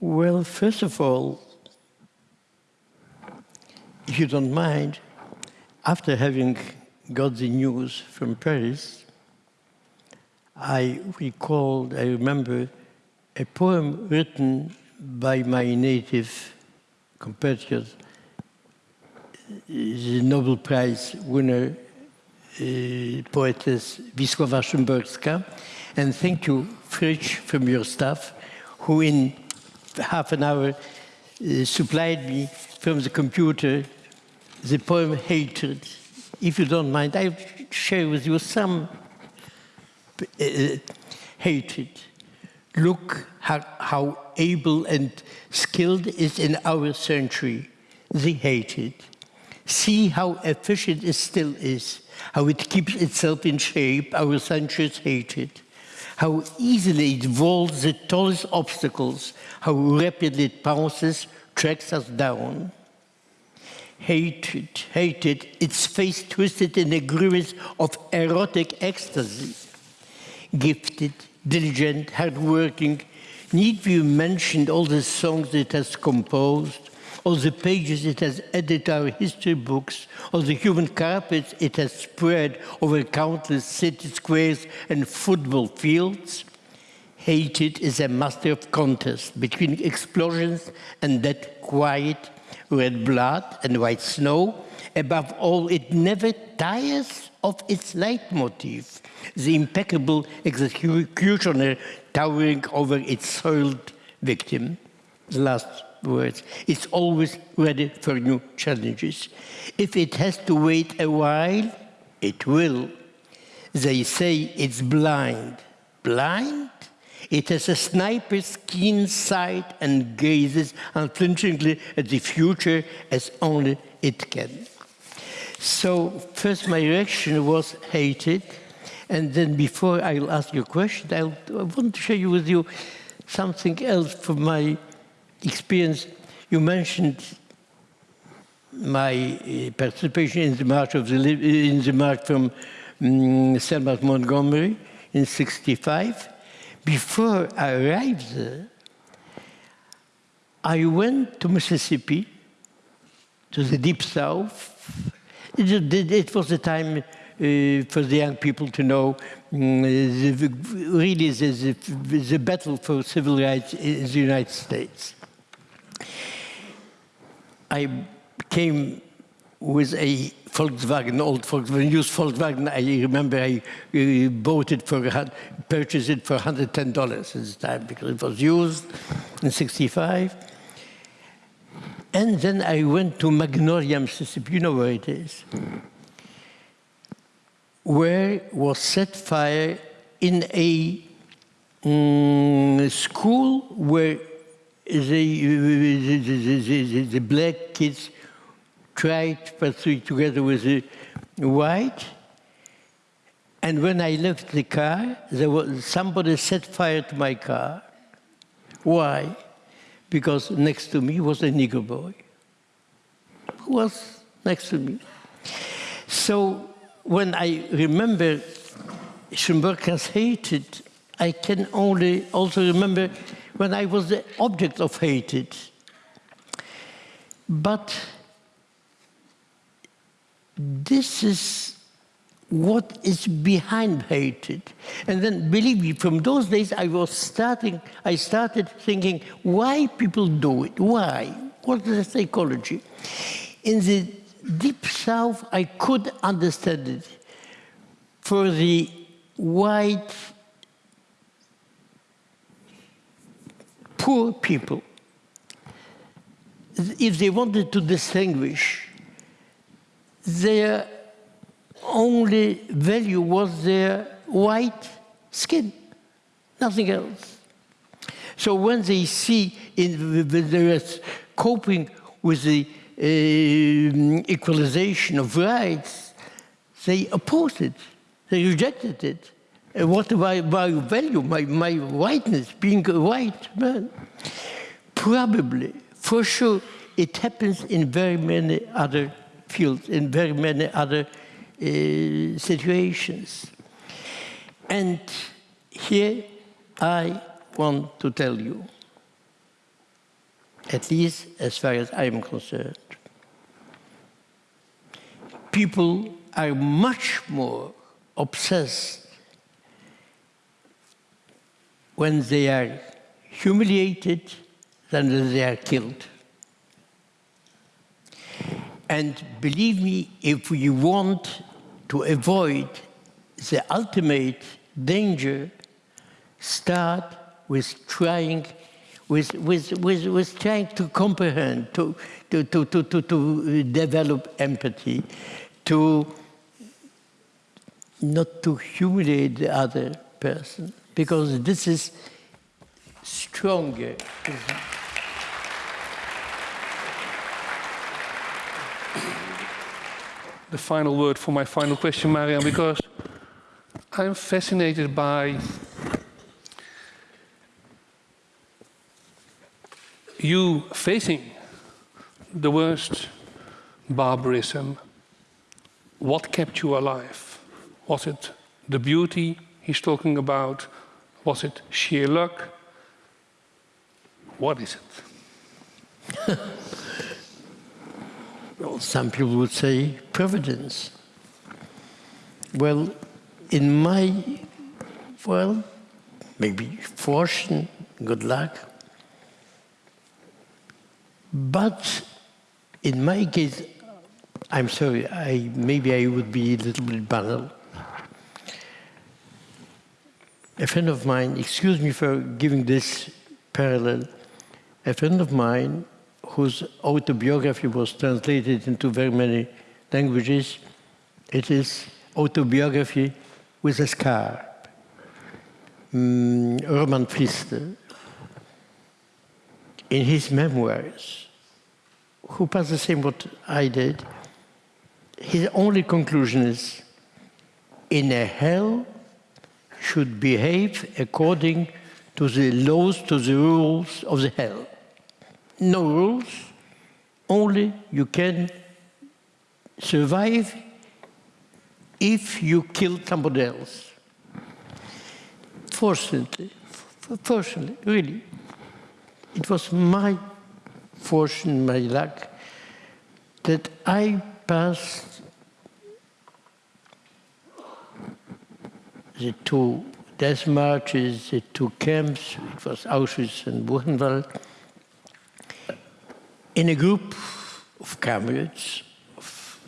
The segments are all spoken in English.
Well, first of all, if you don't mind, after having got the news from Paris, I recalled, I remember, a poem written by my native compatriot, the Nobel Prize winner, uh, poetess Wisława Szymborska. And thank you, Fritz, from your staff, who in half an hour uh, supplied me from the computer the poem Hatred. If you don't mind, I'll share with you some uh, hatred. Look how, how, able and skilled is in our century the hated. See how efficient it still is, how it keeps itself in shape, our century's hated. How easily it vaults the tallest obstacles, how rapidly it pounces, tracks us down hatred, hated, its face twisted in a grimace of erotic ecstasy. Gifted, diligent, hardworking, need we mention all the songs it has composed, all the pages it has edited our history books, all the human carpets it has spread over countless city squares and football fields? Hated is a master of contest between explosions and that quiet, red blood and white snow. Above all, it never tires of its leitmotif, the impeccable executioner towering over its soiled victim. Last words. It's always ready for new challenges. If it has to wait a while, it will. They say it's blind. Blind? It has a sniper's keen sight and gazes unflinchingly at the future as only it can. So first my reaction was hated, and then before I'll ask you a question, I'll, I want to share with you something else from my experience. You mentioned my uh, participation in the march of the in the march from um, Selma to Montgomery in '65 before I arrived there, I went to Mississippi, to the deep south. It, it was the time uh, for the young people to know um, the, really the, the, the, battle for civil rights in the United States. I came with a Volkswagen, old Volkswagen, used Volkswagen. I remember I uh, bought it for, purchased it for $110 at the time because it was used in 65. And then I went to Magnolia, Mississippi, you know where it is, where was set fire in a um, school where Uh, uh, uh, the, the, the, the black kids tried to pursue together with the white. And when I left the car, there was somebody set fire to my car. Why? Because next to me was a Negro boy. Who was next to me? So when I remember Szymborska's hated, I can only also remember when I was the object of hatred. But this is what is behind hatred. And then, believe me, from those days I was starting, I started thinking, why people do it? Why? What is the psychology? In the deep south, I could understand it. For the white, poor people, if they wanted to distinguish their only value was their white skin, nothing else. So when they see in they're coping with the uh, equalization of rights, they opposed it, they rejected it. What my, my value, my, my whiteness, being a white man? Probably, for sure, it happens in very many other fields, in very many other uh, situations. And here I want to tell you, at least as far as I am concerned. People are much more obsessed when they are humiliated than when they are killed. And believe me, if we want to avoid the ultimate danger, start with trying, with, with, with, with trying to comprehend, to, to, to, to, to, to develop empathy, to not to humiliate the other person, because this is stronger. The final word for my final question, Marian, because I'm fascinated by you facing the worst barbarism. What kept you alive? Was it the beauty he's talking about? Was it sheer luck? What is it? well, some people would say providence. Well, in my, well, maybe fortune, good luck. But in my case, I'm sorry, I, maybe I would be a little bit banal. A friend of mine, excuse me for giving this parallel, a friend of mine whose autobiography was translated into very many languages, it is autobiography with a scar. Mm, Roman Frister, in his memoirs, who passed the same what I did, his only conclusion is, in a hell should behave according to the laws, to the rules of the hell. No rules, only you can survive if you kill somebody else. Fortunately, fortunately, really, it was my fortune, my luck, that I passed the two death marches, the two camps, it was Auschwitz and Buchenwald, in a group of comrades, of,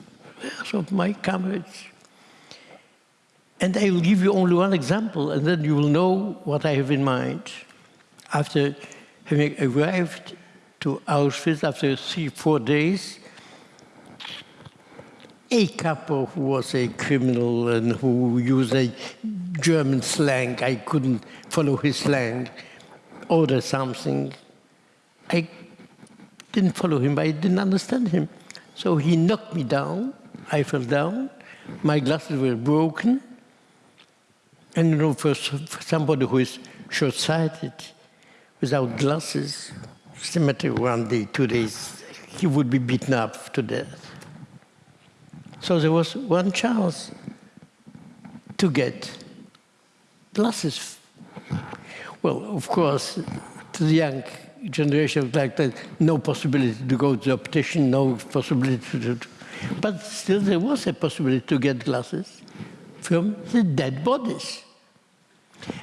of my comrades, and I will give you only one example, and then you will know what I have in mind. After having arrived to Auschwitz, after three, four days, a kapo who was a criminal and who used a German slang, I couldn't follow his slang, Order something. I didn't follow him, I didn't understand him. So he knocked me down, I fell down, my glasses were broken, and you know, for, for somebody who is short-sighted, without glasses, cemetery one day, two days, he would be beaten up to death. So there was one chance to get glasses. Well, of course, to the young generation like that, no possibility to go to the optician, no possibility to, but still there was a possibility to get glasses from the dead bodies.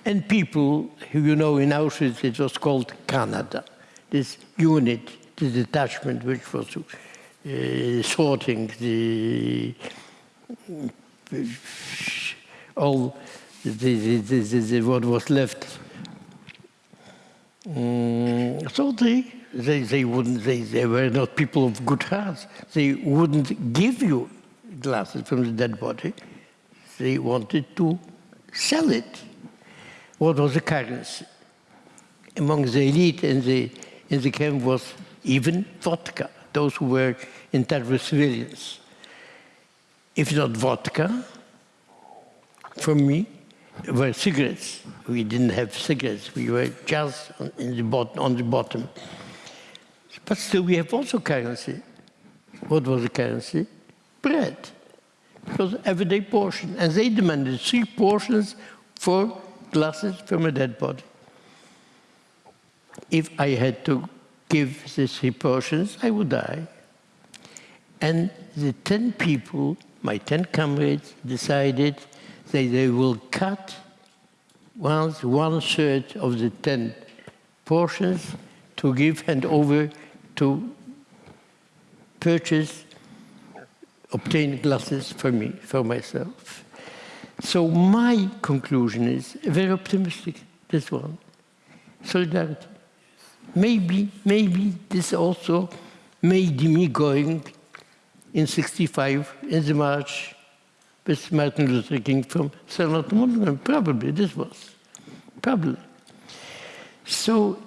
And people, who you know, in Auschwitz it was called Canada, this unit, the detachment which was uh, sorting the all the, the, the, what was left. Mm, so they, they, they wouldn't, they, they were not people of good hearts. They wouldn't give you glasses from the dead body they wanted to sell it. What was the currency? Among the elite in the, in the camp was even vodka, those who were in with civilians. If not vodka, for me, were cigarettes. We didn't have cigarettes. We were just on, in the bot on the bottom. But still, we have also currency. What was the currency? Bread. It was everyday portion. And they demanded three portions for glasses from a dead body. If I had to give the three portions, I would die. And the 10 people, my 10 comrades, decided that they will cut once one third of the 10 portions to give hand over to purchase, obtain glasses for me, for myself. So my conclusion is very optimistic, this one. Solidarity. Maybe, maybe this also made me going in 65 in the march with Martin Luther King from to Montgomery. Probably this was, probably. So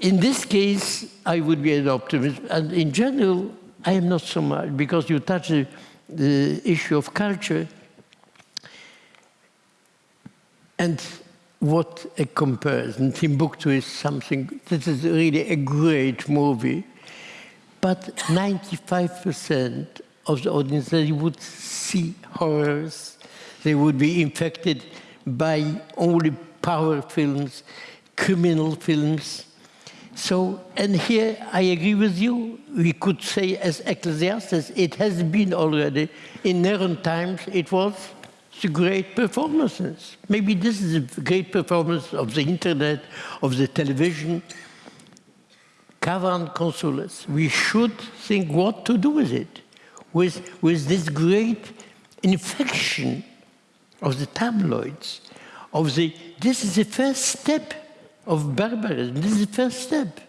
in this case, I would be an optimist. And in general, I am not so much, because you touch the, the issue of culture. And what a comparison. Timbuktu is something, this is really a great movie. But 95% of the audience, they would see horrors. They would be infected by only power films, criminal films. So, and here I agree with you. We could say as Ecclesiastes, it has been already. In Neron times, it was the great performances. Maybe this is a great performance of the internet, of the television. Cavern consoles. We should think what to do with it, with, with this great infection of the tabloids, of the, this is the first step of barbarism. This is the first step.